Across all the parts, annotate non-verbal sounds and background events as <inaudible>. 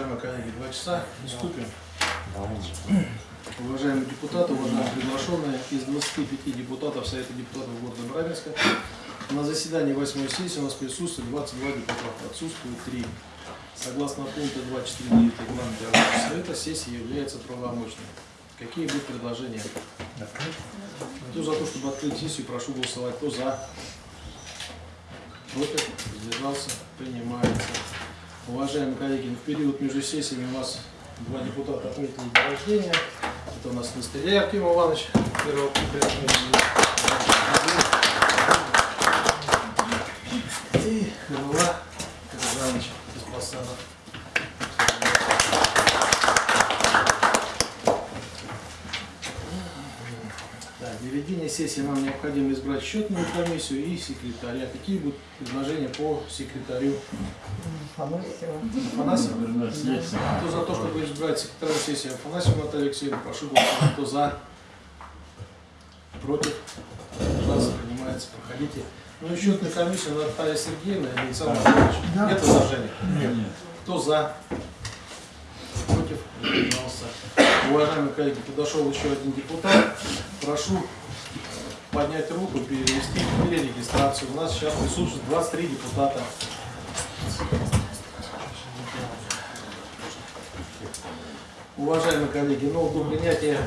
Уважаемые коллеги, два часа, приступим. Уважаемые депутаты, уважаемые приглашенные, из 25 депутатов Совета депутатов города Барабинска на заседании 8 сессии у нас присутствует 22 депутата, отсутствует 3. Согласно пункту 249 регламента Рабочего Совета, сессия является правомочной. Какие будут предложения? Кто за то, чтобы открыть сессию, прошу голосовать. Кто за? Против? Сдержался? Принимается. Уважаемые коллеги, в период между сессиями у нас два депутата отметили день рождения. Это у нас Нестеря Артем Иванович, первого и Голова Иванович Беспасанов. Так, для ведения сессии нам необходимо избрать счетную комиссию и секретаря. Какие будут предложения по секретарю? Афанасьева. Афанасьев? Кто за то, чтобы избрать секретаря сессии Афанасьев Наталью Алексеевну, прошу голосовать. Кто за? Против? Пожалуйста, принимается. Проходите. Ну и счетную комиссию Наталья Сергеевна и Александр Анатольевич. Да. Нет возражений? Нет. Кто за? Против? Уважаемые коллеги, подошел еще один депутат. Прошу поднять руку, перевести перерегистрацию. У нас сейчас присутствует 23 депутата. Уважаемые коллеги, ну, до принятия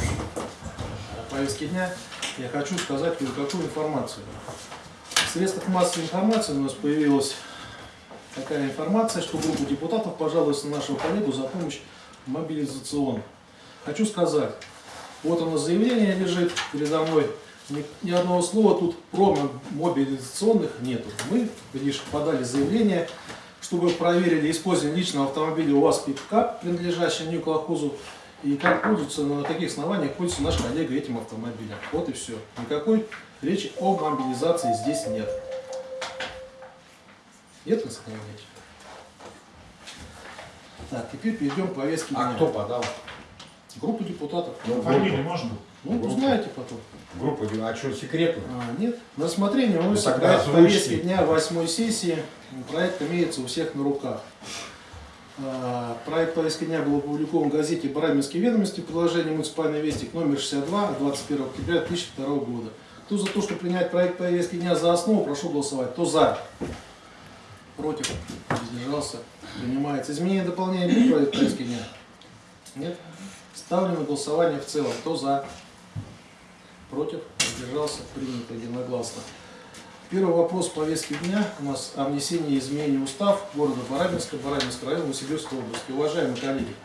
повестки дня я хочу сказать кое-какую информацию. В средствах массовой информации у нас появилась такая информация, что группа депутатов пожалуйста на нашего коллегу за помощь мобилизационно. Хочу сказать, вот оно заявление лежит передо мной, ни, ни одного слова тут про мобилизационных нету. Мы лишь подали заявление, чтобы проверили использование личного автомобиля УАЗ пикап, принадлежащего Нью-Колхозу, и как пользуется, на каких основаниях пользуется наш коллега этим автомобилем. Вот и все. Никакой речи о мобилизации здесь нет. Нет, Константин Ильич? Так, теперь перейдем к повестке А дня. кто подал? Группа депутатов. Ну, Фамилию можно? Ну, узнаете потом. Группа, а что, секретно? А, нет, на рассмотрение выносится Ну, проект повестки дня восьмой сессии. Проект имеется у всех на руках. А, Проект повестки дня был опубликован в газете «Барабинские ведомости» в приложении «Муниципальный вестник» номер 62 от 21 октября 2002 года. Кто за то, чтобы принять проект повестки дня за основу, прошу голосовать. Кто за? Против? Воздержался? Принимается. Изменение и дополнение будет проект повестки дня? Нет? Ставлю на голосование в целом. Кто за? Воздержался? Принято единогласно. Первый вопрос повестки дня у нас о внесении изменений в устав города Барабинска, Барабинского района, Новосибирской области. Уважаемые коллеги,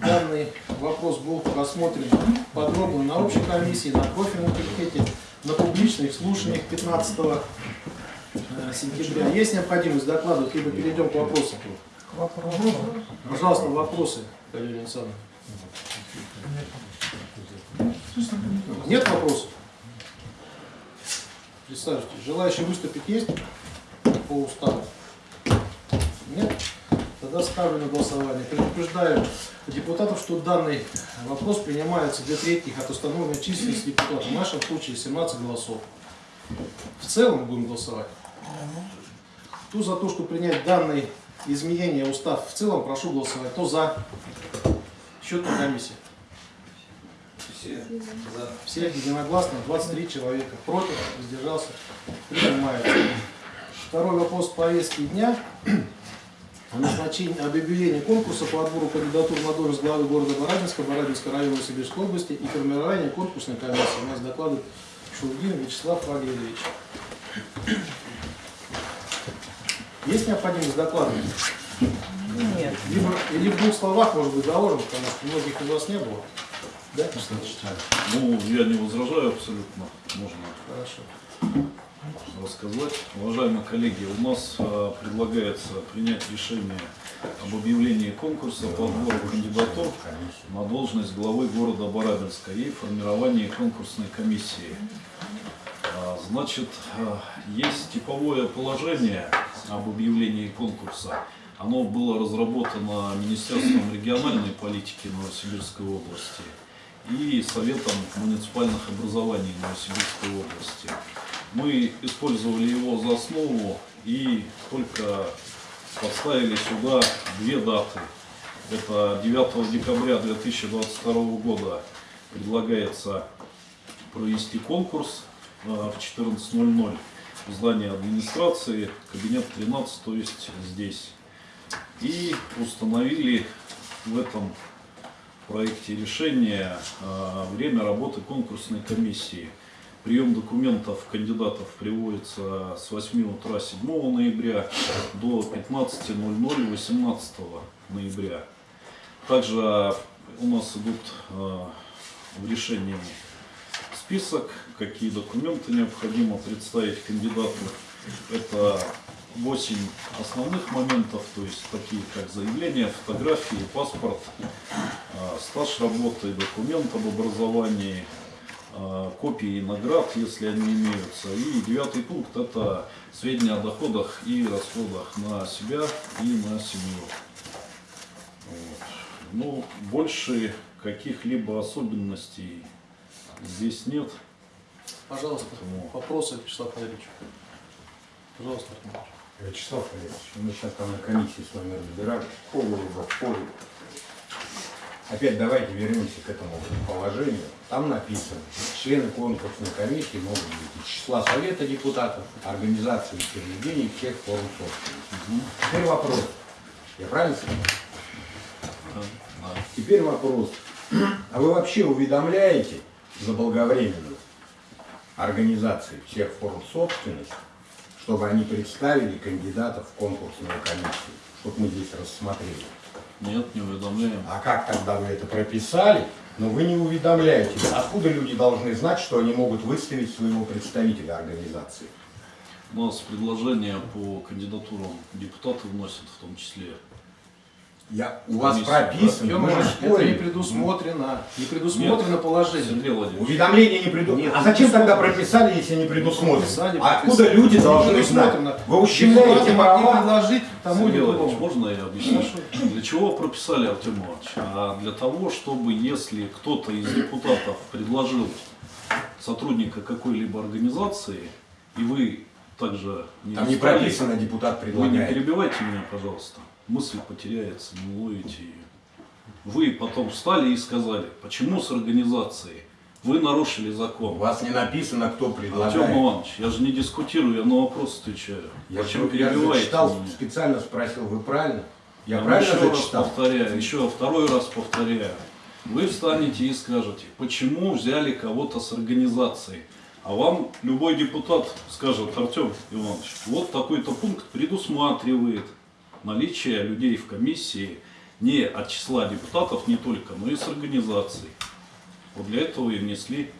данный вопрос был рассмотрен подробно на общей комиссии, на профильном комитете, на публичных слушаниях 15 э, сентября. Есть необходимость докладывать, либо перейдем к вопросам? Вопрос. Пожалуйста, вопросы, Галина Александровна. Нет вопросов? Представьте, желающие выступить есть по уставу? Нет? Тогда ставлю на голосование. Предупреждаю депутатов, что данный вопрос принимается для третьих от установленной численности депутатов. В нашем случае 17 голосов. В целом будем голосовать. Кто за то, чтобы принять данные изменения устав в целом, прошу голосовать. Кто за? Счетная комиссия. Все. Все единогласно, 23 человека. Против, воздержался, принимается. Второй вопрос повестки дня. О назначении об объявлении конкурса по отбору кандидатур на должность главы города Барабинска, Барабинского района Сибирской области и формирование конкурсной комиссии. У нас докладывает Шульгин Вячеслав Валерьевич. Есть необходимость докладывать? Нет. Либо, или в двух словах, может быть, заложим, потому что многих из вас не было. Да? Ну, я не возражаю абсолютно. Можно Хорошо. рассказать. Уважаемые коллеги, у нас э, предлагается принять решение об объявлении конкурса по отбору кандидатур на должность главы города Барабинска и формировании конкурсной комиссии. А, Значит, э, есть типовое положение об объявлении конкурса. Оно было разработано Министерством региональной политики Новосибирской области и Советом муниципальных образований Новосибирской области. Мы использовали его за основу и только поставили сюда две даты. Это 9 декабря 2022 года предлагается провести конкурс э, в 14.00 в здании администрации, кабинет 13, то есть здесь. И установили в этом проекте решения э, время работы конкурсной комиссии. Прием документов кандидатов приводится с 8 утра 7 ноября до 15.00 18 ноября. Также у нас идут э, в решении список, какие документы необходимо представить кандидату. Это 8 основных моментов, то есть такие как заявление, фотографии, паспорт, стаж работы, документ об образовании, э, копии наград, если они имеются. И девятый пункт – это сведения о доходах и расходах на себя и на семью. Вот. Ну, больше каких-либо особенностей здесь нет. Пожалуйста, Поэтому- вопросы, Вячеслав Валерьевич. Пожалуйста. Вячеслав Валерьевич, мы сейчас там на комиссии с вами разбирали. Полу, полу. Опять давайте вернемся к этому положению. Там написано, члены конкурсной комиссии могут быть из числа Совета депутатов, организаций и учреждений всех форм собственности. Теперь вопрос. Я правильно сказал? Теперь вопрос. А вы вообще уведомляете заблаговременно организации всех форм собственности, чтобы они представили кандидатов в конкурсную комиссию, чтобы мы здесь рассмотрели? Нет, не уведомляем. А как тогда вы это прописали, но вы не уведомляете? Откуда люди должны знать, что они могут выставить своего представителя организации? У нас предложения по кандидатурам депутаты вносят в том числе. Я, у вас прописано, мы же это не спорим. предусмотрено. Не предусмотрено положение. Сергей Владимирович, Уведомление не предусмотрено. Нет, А зачем тогда прописали, если не предусмотрено? Прописали, А откуда люди должны знать? Вы ущемляете права. предложить тому или другому. можно я объясню? Для чего прописали Артем Иванович? А для того, чтобы если кто-то из депутатов предложил сотрудника какой-либо организации, и вы также не Там не прописано, депутат Вы не предлагает. перебивайте меня, пожалуйста. Мысль потеряется, не уловите ее. Вы потом встали и сказали, почему с организацией? Вы нарушили У закон. вас не написано, кто Артем предлагает. Иванович, я же не дискутирую, я на вопрос отвечаю. Я, же- я же перебиваете читал, меня? специально спросил, вы правильно? Я Я правильно еще раз зачитал? повторяю, еще второй раз повторяю. Вы встанете и скажете, почему взяли кого-то с организацией. А вам любой депутат скажет, Артем Иванович, вот такой-то пункт предусматривает наличие людей в комиссии не от числа депутатов не только, но и с организацией. Вот для этого и внесли.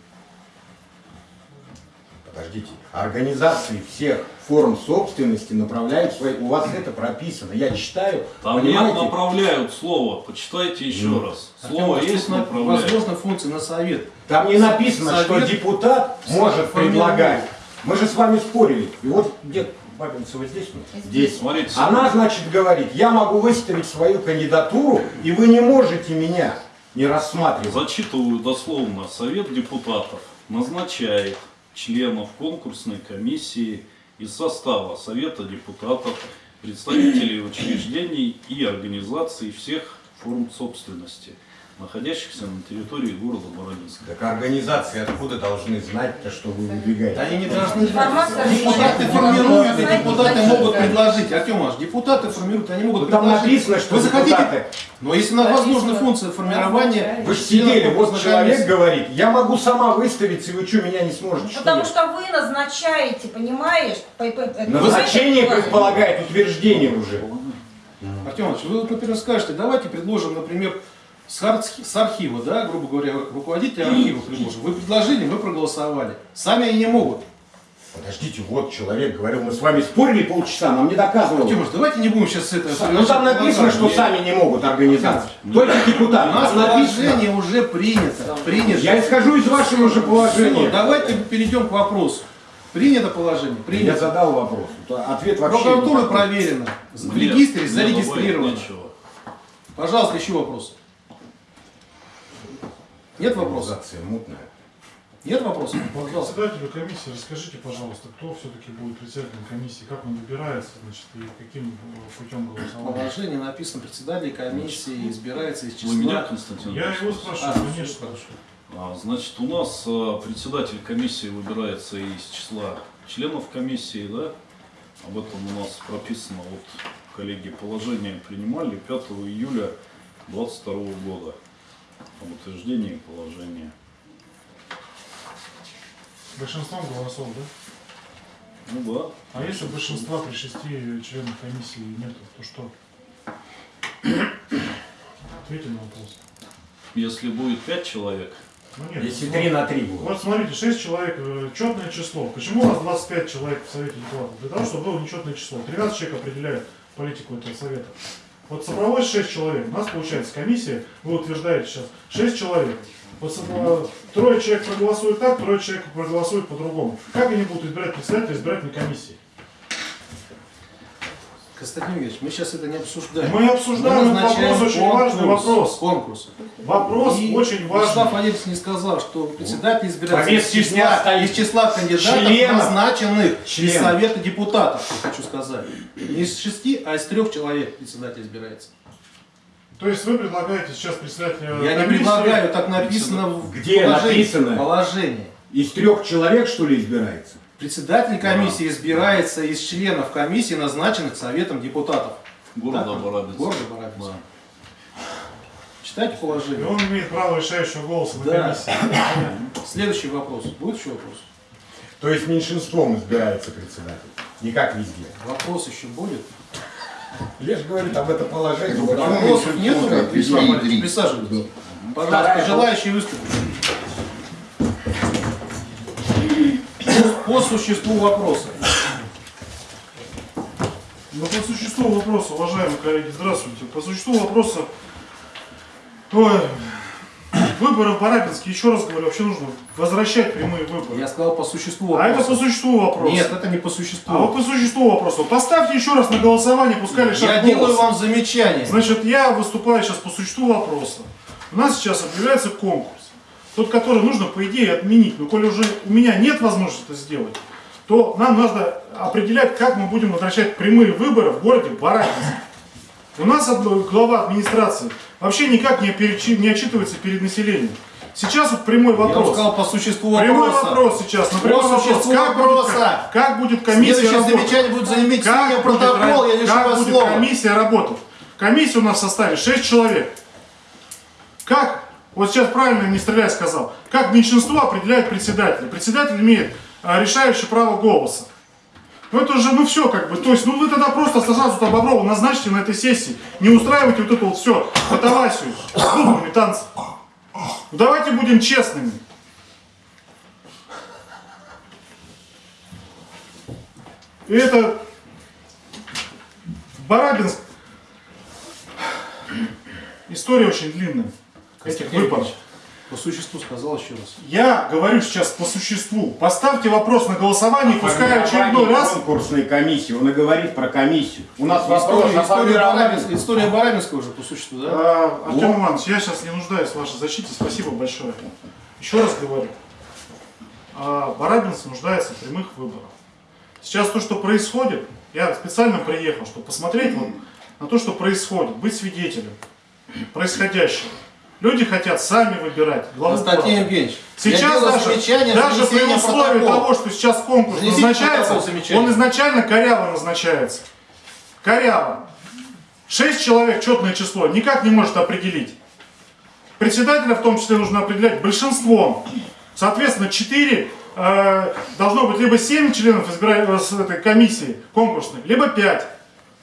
Подождите. Организации всех форм собственности направляют свои... У вас это прописано. Я читаю. Там понимаете? нет направляют слово, почитайте еще Ну. раз. Артем Слово Иванович, есть направляют. Возможно, функции на совет. Там не написано, Совет что депутат может предлагать. Мы же с вами спорили. И вот где Бабинцева здесь? Здесь. Смотрите, Она, значит, говорит, я могу выставить свою кандидатуру, и вы не можете меня не рассматривать. Зачитываю дословно. Совет депутатов назначает членов конкурсной комиссии из состава Совета депутатов, представителей учреждений и организаций всех форм собственности, находящихся на территории города Баранинска. Так организации откуда должны знать-то, что вы выдвигаете? Они не должны знать. Депутаты формируют, и депутаты могут предложить. Артем Иванович, депутаты формируют, они могут там предложить. написано, что Вы захотите, депутаты... но если на Написано. возможна функция формирования... Вы же сидели, вот человек говорит, я могу сама выставиться, и вы что, меня не сможете? Потому что вы назначаете, понимаешь? Назначение предполагает утверждение уже. Артем Иванович, вы, например, скажете, давайте предложим, например, с, с архива, да, грубо говоря, руководителя архива предложим. Вы предложили, мы проголосовали. Сами они не могут. Подождите, вот человек говорил, мы с вами спорили полчаса, нам не доказывал. Артем Иванович, давайте не будем сейчас это... Ну там написано, что сами не могут организации. Только У депутаты. нас Там написано. положение уже принято. принято. Я исхожу из вашего же положения. давайте перейдем к вопросу. Принято положение? Я Принято. задал вопрос. Ответ вообще. Прокуратура проверена. В регистре мне зарегистрировано. Пожалуйста, еще вопрос. Нет вопросов? Мутная. Нет вопросов? Пожалуйста. Председателю комиссии расскажите, пожалуйста, кто все-таки будет председателем комиссии, как он выбирается, значит, и каким э, путем В голосования. положении написано, председатель комиссии избирается из числа... Вы меня, Константин? Я его спрашиваю, А, конечно. хорошо. А, Значит, у нас а, председатель комиссии выбирается из числа членов комиссии, да? Об этом у нас прописано, вот коллеги положение принимали 5 июля 2022 года об утверждении положения. Большинством голосов, да? Ну да. А если большинства при шести членах комиссии нету, то что? Ответьте на вопрос. Если будет 5 человек, Ну нет. Если вот- 3 на 3 будет. Вот смотрите, 6 человек, э, четное число. Почему у вас 25 человек в Совете депутатов? Для того, чтобы было нечетное число. 13 человек определяет политику этого Совета. Вот собралось 6 человек. У нас получается комиссия, вы утверждаете сейчас, 6 человек. Вот э, трое человек проголосуют так, трое человек проголосуют по-другому. Как они будут избирать председателя избирательной комиссии? Константин Евгеньевич, мы сейчас это не обсуждаем. Мы обсуждаем этот назначаем вопрос, очень важный вопрос. Конкурс. Вопрос И очень Вячеслав важный. Валерьевич не сказал, что председатель избирается из числа, из числа кандидатов, Членов. назначенных из Членов. Совета депутатов, я хочу сказать. Не из шести, а из трех человек председатель избирается. То есть вы предлагаете сейчас председателя Я не комиссии- предлагаю, так написано в Где положении. написано? Положение. Из трех человек, что ли, избирается? Председатель комиссии избирается из членов комиссии, назначенных Советом депутатов. города Барабинска. Города Барабинска. Да. Читайте И положение. он имеет право решающего голоса на Да. комиссии. <coughs> Следующий вопрос. Будет еще вопрос? То есть меньшинством избирается председатель. Не как везде. Вопрос еще будет? Лишь говорит об этом положении. Вопросов нету? присаживайтесь. Пожалуйста, желающие выступить. По существу вопроса. Но Ну, по существу вопроса, уважаемые коллеги, здравствуйте. По существу вопроса, ой, выборы в Барабинске, еще раз говорю, вообще нужно возвращать прямые выборы. Я сказал по существу А вопроса. это по существу вопрос. Нет, это не по существу. А вот по существу вопроса. Поставьте еще раз на голосование, пускай лишат Я делаю вам замечание. Значит, я выступаю сейчас по существу вопроса. У нас сейчас объявляется конкурс. Тот, который нужно, по идее, отменить. Но коли уже у меня нет возможности это сделать, то нам надо определять, как мы будем возвращать прямые выборы в городе Барабинск. У нас глава администрации вообще никак не, перечи- не отчитывается перед населением. Сейчас вот прямой Я вам вопрос. сказал по существу Прямой вопроса. вопрос сейчас. На прямой По вопрос. существу Как вопроса. будет, как будет комиссия Следующее работать? замечание будет занимать Как будет протокол, ра- я лишу как вас будет слова. комиссия работать? Комиссия у нас в составе 6 человек. Как, вот сейчас правильно не стреляй сказал, как меньшинство определяет председателя? Председатель имеет а, решающее право голоса. Ну это уже, ну все как бы, то есть, ну вы тогда просто сразу там Боброва назначьте на этой сессии, не устраивайте вот это вот все, катавасию, с буквами танцы. Ну, давайте будем честными. И это Барабинск. История очень длинная. Этих выборов. По существу сказал еще раз. Я говорю сейчас по существу. Поставьте вопрос на голосование, пускай очередной раз. конкурсной комиссии. Он и говорит про комиссию. У нас вопрос История, история, история Барабинска уже по существу, да? А, Артем Иванович, я сейчас не нуждаюсь в вашей защите. Спасибо большое. Еще раз говорю. а, Барабинск нуждается в прямых выборах. Сейчас то, что происходит, я специально приехал, чтобы посмотреть вот на то, что происходит, быть свидетелем происходящего. Люди хотят сами выбирать главу Константин. Евгеньевич, Сейчас даже, даже при условии протокола. того, что сейчас конкурс Занесите назначается, он изначально коряво назначается. Коряво. Шесть человек, четное число, никак не может определить. Председателя в том числе нужно определять большинством. Соответственно, 4 должно быть либо 7 членов избира- э, с этой комиссии конкурсной, либо 5.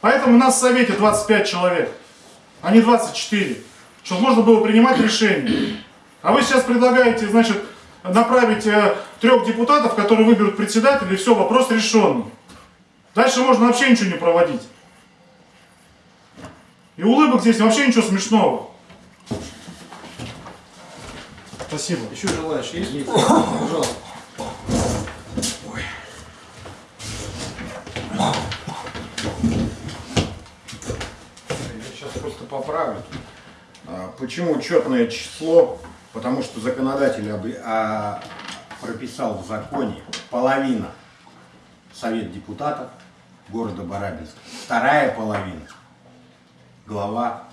Поэтому у нас в Совете 25 человек, а не 24. Чтобы можно было принимать решения. А вы сейчас предлагаете, значит, направить э, трех депутатов, которые выберут председателя, и все, вопрос решенный. Дальше можно вообще ничего не проводить. И улыбок здесь вообще ничего смешного. Спасибо. Еще желающие есть? Пожалуйста. Я сейчас просто поправлю. А, Почему четное число? Потому что законодатель а, прописал в законе половина Совет депутатов города Барабинска, вторая половина глава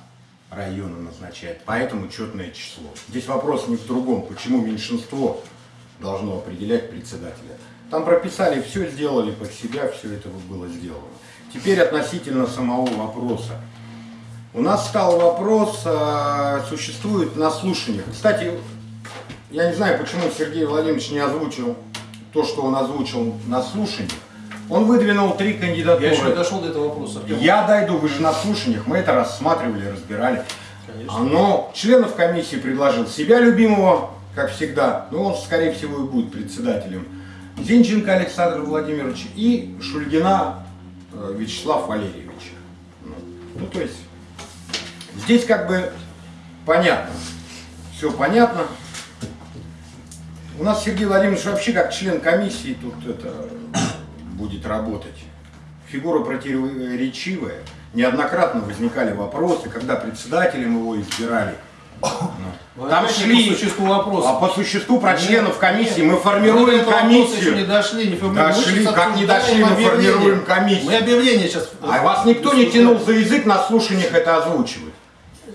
района назначает. Поэтому четное число. Здесь вопрос не в другом, почему меньшинство должно определять председателя. Там прописали, все сделали под себя, все это было сделано. Теперь относительно самого вопроса. У нас стал вопрос, а, существует на слушаниях. Кстати, я не знаю, почему Сергей Владимирович не озвучил то, что он озвучил на слушаниях. Он выдвинул три кандидатуры. Я еще не дошел до этого вопроса. Артем. Я дойду, вы же на слушаниях, мы это рассматривали, разбирали. Конечно. Но членов комиссии предложил себя любимого, как всегда, но он, скорее всего, и будет председателем. Зинченко Александр Владимирович и Шульгина э, Вячеслав Валерьевич. Ну, ну, то есть, здесь как бы понятно. Все понятно. У нас Сергей Владимирович вообще как член комиссии тут это будет работать. Фигура противоречивая. Неоднократно возникали вопросы, когда председателем его избирали. Ну, Там шли, по существу вопроса. а по существу про Нет, членов комиссии мы Мы до формируем еще не комиссию. дошли, не формируем. Дошли, как не дошли, мы объявление. формируем комиссию. Мы объявление сейчас. А вас никто не тянул за язык на слушаниях это озвучивать.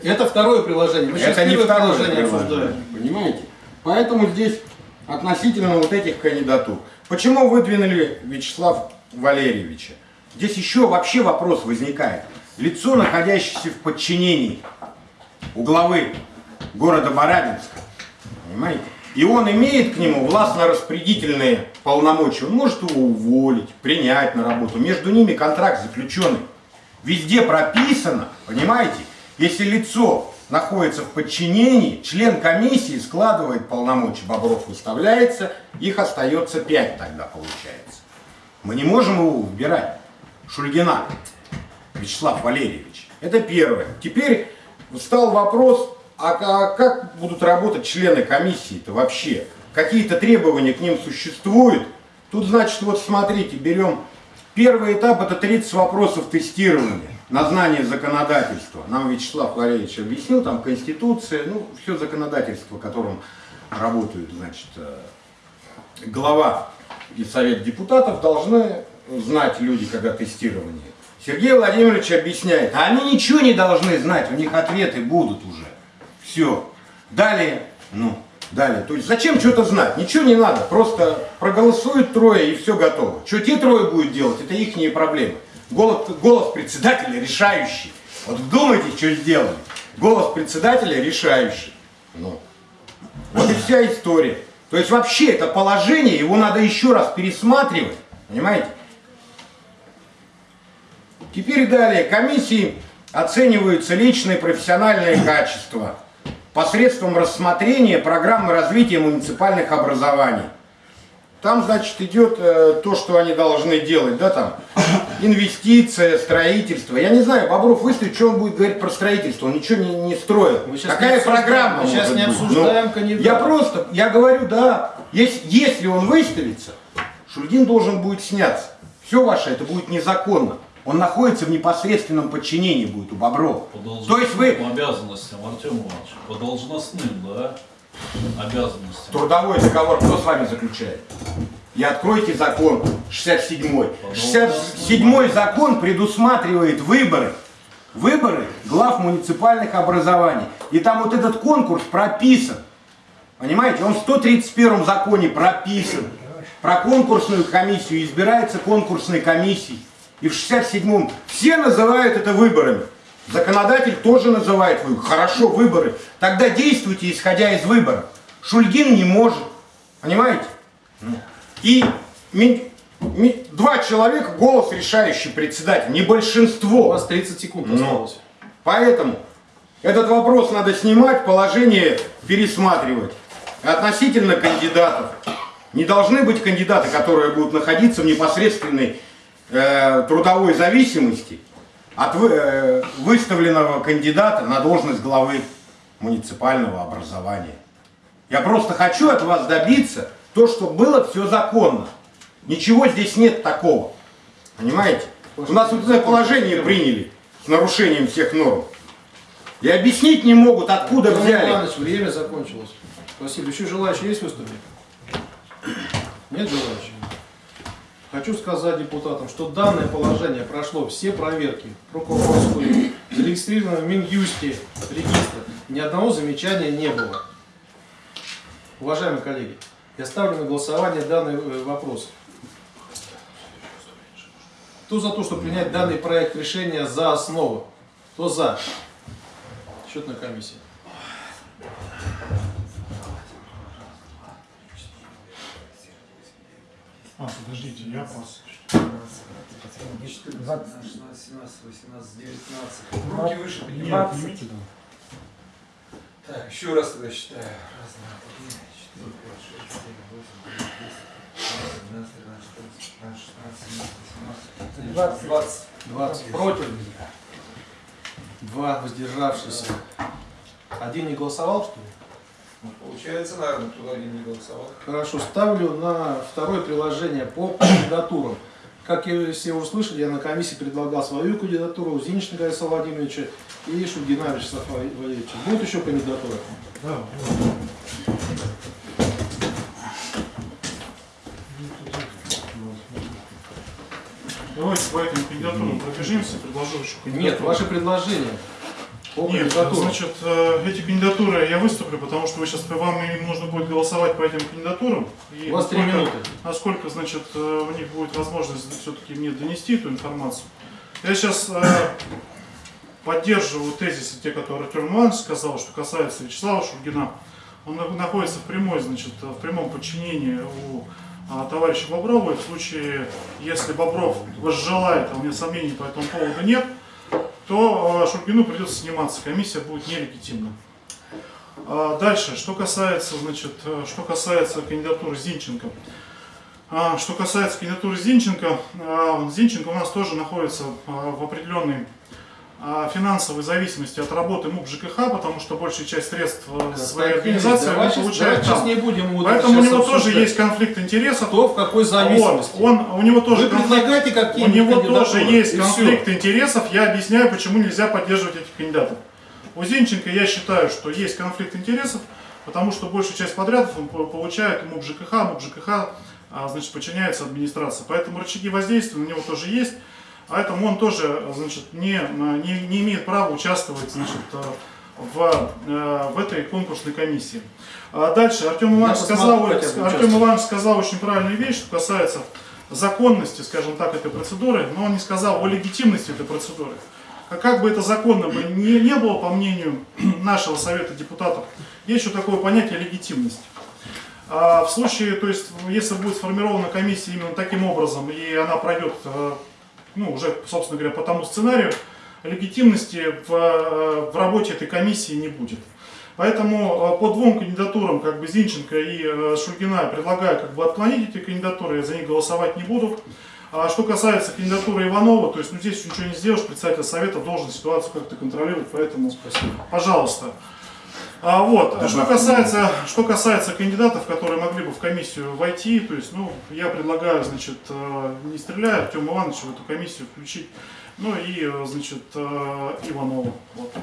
Это второе приложение. Мы Это не второе приложение приложение, понимаете? Поэтому здесь относительно вот этих кандидатур. Почему выдвинули Вячеслава Валерьевича? Здесь еще вообще вопрос возникает. Лицо, находящееся в подчинении у главы города Барабинска, понимаете? И он имеет к нему властно-распорядительные полномочия. Он может его уволить, принять на работу. Между ними контракт заключенный. Везде прописано, понимаете? Если лицо находится в подчинении, член комиссии складывает полномочия, Бобров выставляется, их остается пять тогда получается. Мы не можем его выбирать. Шульгина Вячеслав Валерьевич. Это первое. Теперь стал вопрос, а ка- как будут работать члены комиссии-то вообще? Какие-то требования к ним существуют? Тут, значит, вот смотрите, берем первый этап, это 30 вопросов тестирования на знание законодательства. Нам Вячеслав Валерьевич объяснил, там Конституция, ну, все законодательство, которым работают, значит, э, глава и совет депутатов должны знать люди, когда тестирование. Сергей Владимирович объясняет, а они ничего не должны знать, у них ответы будут уже. Все. Далее, ну, далее. То есть зачем что-то знать? Ничего не надо, просто проголосуют трое и все готово. Что те трое будут делать, это их проблемы. Голос, голос председателя решающий. Вот вдумайтесь, что сделали. Голос председателя решающий. Ну, вот и вся история. То есть вообще это положение, его надо еще раз пересматривать. Понимаете? Теперь далее. Комиссии оцениваются личные профессиональные качества посредством рассмотрения программы развития муниципальных образований. Там, значит, идет э, то, что они должны делать, да, там, <laughs> инвестиция, строительство. Я не знаю, Бобров выставит, что он будет говорить про строительство, он ничего не, не сейчас Какая не программа мы сейчас не обсуждаем Ну, кандидата. Я просто, я говорю, да, если, если он выставится, Шульгин должен будет сняться. Все ваше, это будет незаконно. Он находится в непосредственном подчинении будет у Боброва. По То есть вы должностным обязанностям, Артем Иванович, по должностным, да, обязанностям. Трудовой договор кто с вами заключает? И откройте закон 67-й. 67-й закон предусматривает выборы. Выборы глав муниципальных образований. И там вот этот конкурс прописан. Понимаете, он в 131 законе прописан. Про конкурсную комиссию избирается конкурсной комиссией. И в 67-м все называют это выборами. Законодатель тоже называет выборы. Хорошо, выборы. Тогда действуйте, исходя из выборов. Шульгин не может. Понимаете? И два человека голос решающий председатель, не У большинство. вас 30 секунд Ну. осталось. Поэтому этот вопрос надо снимать, положение пересматривать. Относительно кандидатов. Не должны быть кандидаты, которые будут находиться в непосредственной э, трудовой зависимости от э, выставленного кандидата на должность главы муниципального образования. Я просто хочу от вас добиться то, что было все законно. Ничего здесь нет такого. Понимаете? У нас вот это положение приняли с нарушением всех норм. И объяснить не могут, откуда Иван взяли. Иванович, время закончилось. Спасибо. Еще желающие есть выступить? Нет желающих? Хочу сказать депутатам, что данное положение прошло все проверки прокурорскую, зарегистрировано в Минюсте регистр. Ни одного замечания не было. Уважаемые коллеги, я ставлю на голосование данный э, вопрос. Кто за то, чтобы принять данный проект решения за основу? Кто за? Счетная комиссия. А, подождите, я пас. 20, 17, 18, 19. Руки выше поднимай. 20. Так, еще раз тогда считаю. Раз, два, три, четыре, пять, шесть, семь, восемь, девять, десять, одиннадцать, двенадцать, тринадцать, четырнадцать, пятнадцать, шестнадцать, семнадцать, двадцать. 20 против. Два воздержавшиеся. Один не голосовал, что ли? Ну, Получается, наверное, кто один не голосовал. Хорошо, ставлю на второе приложение по <coughs> кандидатурам. Как и все услышали, я на комиссии предлагал свою кандидатуру, Зиничника Александра Владимировича и Шульгина Вячеслава Валерьевича. Будут еще кандидатуры? Да, Давайте по этим кандидатурам пробежимся, предложу еще кандидатуру. Нет, ваши предложения по Нет, значит, э, эти кандидатуры я выступлю, потому что вы сейчас вам им нужно будет голосовать по этим кандидатурам. И У вас три насколько- минуты. Насколько, значит, э, у них будет возможность все-таки мне донести эту информацию. Я сейчас поддерживаю тезисы, те, которые Артем Иванович сказал, что касается Вячеслава Шульгина. Он на- находится в прямой, значит, в прямом подчинении у а, товарища Боброва. И в случае, если Бобров возжелает, а у меня сомнений по этому поводу нет, то а, Шульгину придется сниматься, комиссия будет нелегитимна. А, Дальше, что касается, значит, э, что касается кандидатуры Зинченко. А, Что касается кандидатуры Зинченко, а, Зинченко у нас тоже находится в определенной финансовой зависимости от работы МУП ЖКХ, потому что большая часть средств э, своей организации Давай он получает давай там. не будем вот Поэтому у него тоже обсуждать, есть конфликт интересов. кто в какой зависимости. Вот, он, у него тоже Вы конфликт предлагайте у него тоже есть конфликт интересов. Я объясняю, почему нельзя поддерживать этих кандидатов. У Зинченко я считаю, что есть конфликт интересов, потому что большую часть подрядов он по- получает МУП ЖКХ, МУП ЖКХ а, значит, подчиняется администрации. Поэтому рычаги воздействия на него тоже есть. Поэтому он тоже значит, не, не, не имеет права участвовать значит, в, э, в этой конкурсной комиссии. А Дальше Артем Иванович, сказал, буду Артем. Иванович сказал очень правильную вещь, что касается законности, скажем так, этой процедуры, но он не сказал о легитимности этой процедуры. А как бы это законно бы не, не было, по мнению <clears throat> нашего Совета депутатов, есть еще такое понятие легитимность. А в случае, то есть, если будет сформирована комиссия именно таким образом, и она пройдет, э, ну, уже, собственно говоря, по тому сценарию, легитимности в, э, в работе этой комиссии не будет. Поэтому э, по двум кандидатурам, как бы Зинченко и э, Шульгина, предлагаю как бы отклонить эти кандидатуры, я за них голосовать не буду. А что касается кандидатуры Иванова, то есть ну, здесь ничего не сделаешь, председатель совета должен ситуацию как-то контролировать, поэтому спасибо. Пожалуйста. А, вот. А Что касается, что касается кандидатов, которые могли бы в комиссию войти, то есть, ну, я предлагаю, значит, э, не стреляя, Артема Ивановича в эту комиссию включить, ну и, э, значит, э, Иванова. Вот.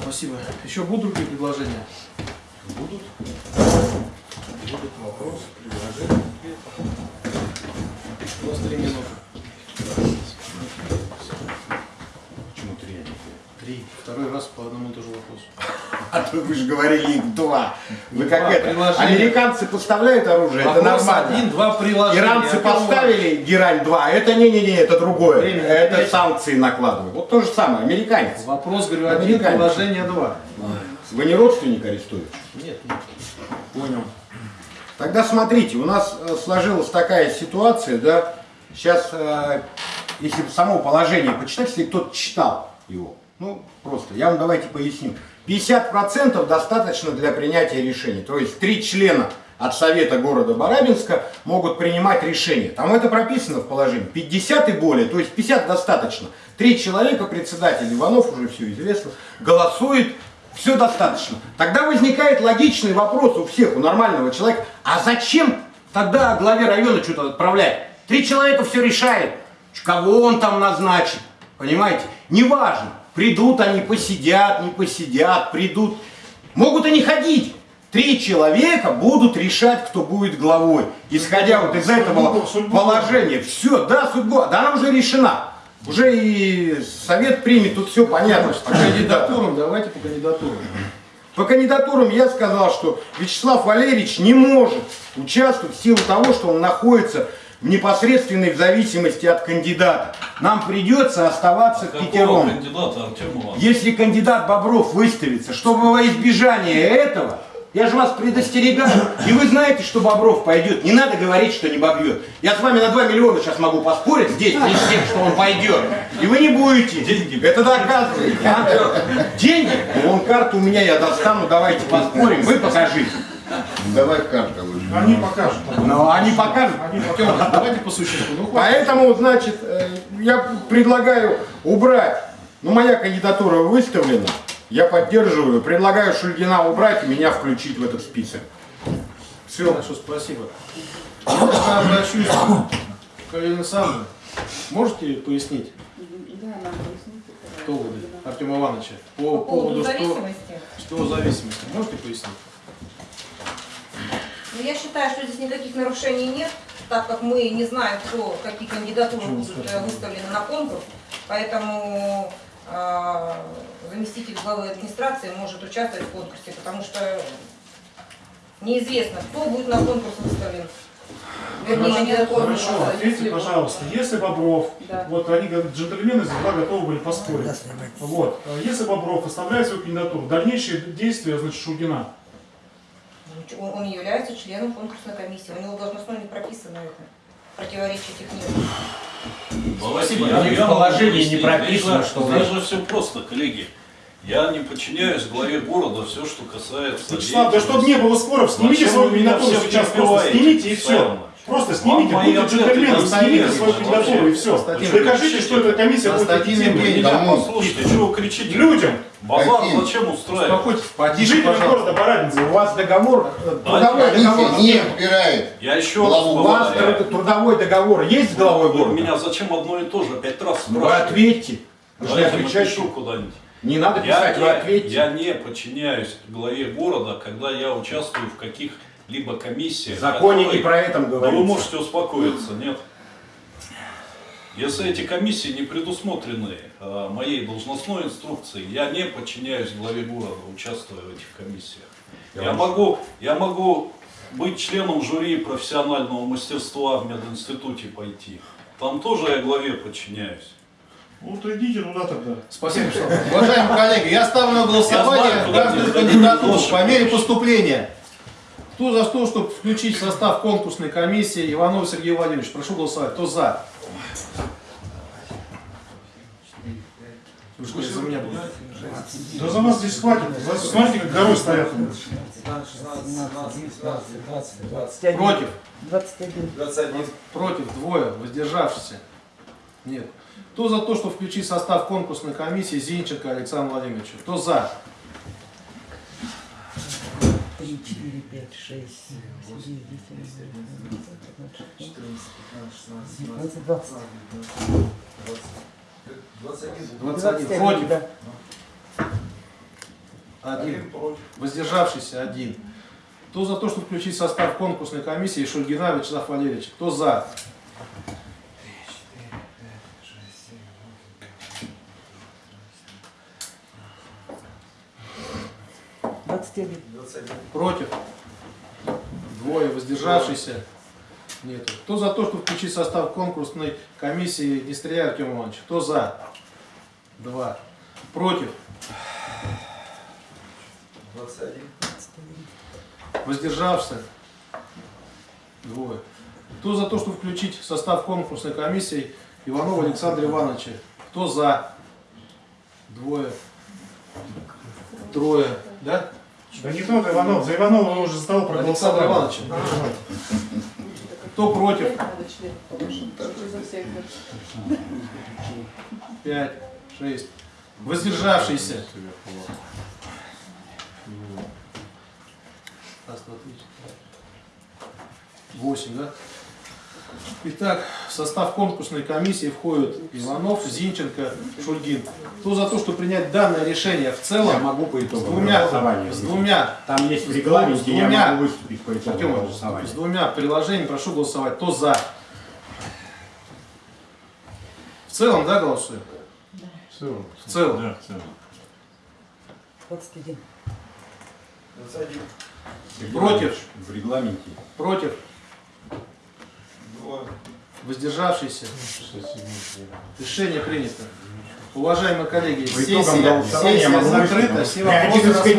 Спасибо. Еще будут другие предложения? Будут Будут. вопросы, предложения? У вас три минуты. Почему три, а не пять? Три. Второй раз по одному и тому же вопросу. <laughs> А то вы же говорили их два. Вы как это? Американцы поставляют оружие, это нормально. один, два приложения. Иранцы поставили Герань 2, это не-не-не, это другое. Это санкции накладывают. Вот то же самое, американец. Вопрос, говорю, один, приложение два. Вы не родственник арестуете? Нет, нет. Понял. Тогда смотрите, у нас э, сложилась такая ситуация, да, сейчас, э, если само положение почитать, если кто-то читал его, ну, просто, я вам давайте поясню. 50% достаточно для принятия решений, то есть три члена от Совета города Барабинска могут принимать решения. Там это прописано в положении. 50 и более, то есть 50 достаточно. Три человека, председатель Иванов, уже все известно, голосует, все достаточно. Тогда возникает логичный вопрос у всех, у нормального человека, а зачем тогда главе района что-то отправлять? Три человека все решает. Кого он там назначит? Понимаете? Неважно. Придут они, посидят, не посидят, придут. Могут и не ходить. Три человека будут решать, кто будет главой. Исходя вот из этого Судьбу- положения. Все, да, судьба, да она уже решена. Уже и совет примет, тут все понятно. По кандидатурам, давайте по кандидатурам. По кандидатурам я сказал, что Вячеслав Валерьевич не может участвовать в силу того, что он находится непосредственной в зависимости от кандидата. Нам придется оставаться Какого пятером. кандидата? Если кандидат Бобров выставится, чтобы во избежание этого, я же вас предостерегаю, и вы знаете, что Бобров пойдет, не надо говорить, что не бобьет. Я с вами на 2 миллиона сейчас могу поспорить здесь, с тем, что он пойдет. И вы не будете. Деньги. Это доказывает. а? Деньги? Вон карту у меня я достану, давайте поспорим, вы покажите. Давай карты лучше. Они покажут. Но они покажут. Они покажут. давайте по существу. Ну. Поэтому, значит, э, я предлагаю убрать, ну, моя кандидатура выставлена, я поддерживаю, предлагаю Шульгина убрать и меня включить в этот список. Все. Хорошо, спасибо. Я обращусь к Александровне. Можете пояснить доводы Артема Ивановича по, По поводу поводу что, зависимости. что зависимости? Можете пояснить? Ну, я считаю, что здесь никаких нарушений нет, так как мы не знаем, кто, какие кандидатуры будут э, выставлены на конкурс, поэтому э, заместитель главы администрации может участвовать в конкурсе, потому что неизвестно, кто будет на конкурс выставлен. Вернее. Хорошо, ответьте, пожалуйста, если Бобров, Да. вот они, как джентльмены, всегда готовы были поспорить. Вот, если Бобров выставляет свою кандидатуру, дальнейшие действия, значит, Шульгина. Он, он является членом конкурсной комиссии, у него должностное не прописано это. Противоречие. Давайте Спасибо. я- в я могу положении не прописано, что Здесь же все просто, коллеги. Я не подчиняюсь главе города все, что касается Вячеслав, да чтобы не было споров, снимите свою всех сейчас, просто снимите и все. Просто Вам снимите, будьте ответы джентльменом, снимите свою кандидатуру и все. Константин Докажите, что эта комиссия будет эффективной. Послушайте, что вы кричите? Людям, Базар зачем устраивать? Успокойтесь, потише, пожалуйста. города Барабинска. У вас договор, э, трудовой договор. Не разбирает. Я еще Главу У вас раз труд- трудовой договор есть с главой Вы города? меня зачем одно и то же пять раз Вы спрашиваете? ответьте. Вы не Давайте отвечаете. напишу куда-нибудь. Не надо Я писать, вы не, ответьте. я не подчиняюсь главе города, когда я участвую в каких-либо комиссиях. В законе которые- не про это Но вы говорится. можете успокоиться, нет? Если эти комиссии не предусмотрены э, моей должностной инструкцией, я не подчиняюсь главе города, участвуя в этих комиссиях. Я, могу, я могу быть членом жюри профессионального мастерства в мединституте пойти. Там тоже я главе подчиняюсь. Ну, то идите туда тогда. Спасибо, что Уважаемые коллеги, я ставлю на Я голосование каждую кандидатуру по мере поступления. Кто за то, чтобы включить в состав конкурсной комиссии Иванов Сергей Владимирович? Прошу голосовать. Кто за? Вы что, за меня будете? Да за вас здесь хватит. За- Смотрите, как горой стоят. 15, 16, 17, 18, 20, 20, Против? 21. 21. Против? Двое. Воздержавшиеся? Нет. Кто за то, что включить в состав конкурсной комиссии Зинченко Александра Владимировича? Кто за? 3, 4, 5, 6, 7, 8, 9, 10, 11, 12, 14, 15, 16, 17, 15, 20. 21. 21. Против? да. Один. Воздержавшийся? Один. Кто за то, чтобы включить состав конкурсной комиссии Шульгина Вячеслав Валерьевич? Кто за? 21. 21. Против? Двое. Воздержавшийся? Нету. Кто за то, чтобы включить состав конкурсной комиссии Нестрия Артем Иванович? Кто за? Два. Против? 21. Воздержавшийся? Двое. Кто за то, чтобы включить состав конкурсной комиссии Иванова Александра Ивановича? Кто за? Двое. Трое. Да? Да не тот Иванов, за Иванова уже за того Александр. Иванович. Кто против? Пять, шесть. Воздержавшийся. Восемь, да? Итак, в состав конкурсной комиссии входят Иванов, Зинченко, Шульгин. Кто за то, чтобы принять данное решение в Я целом могу по с итогам двумя, голосования. с двумя, Там есть в с регламенте, я двумя- могу выступить по Артем Иванович, голосования. с двумя приложениями прошу голосовать. Кто за? В целом, да, голосуем? В целом. 21. Против? В регламенте. Против? Воздержавшийся? Решение принято. Уважаемые коллеги, сессия, сессия закрыта, все вопросы.